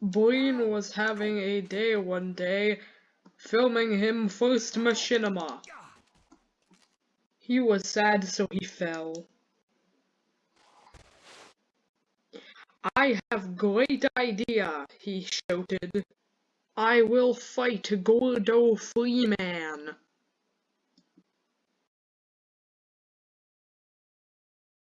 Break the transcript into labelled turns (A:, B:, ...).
A: Breen was having a day one day, filming him first machinima. He was sad so he fell. I have great idea, he shouted. I will fight Gordo Freeman.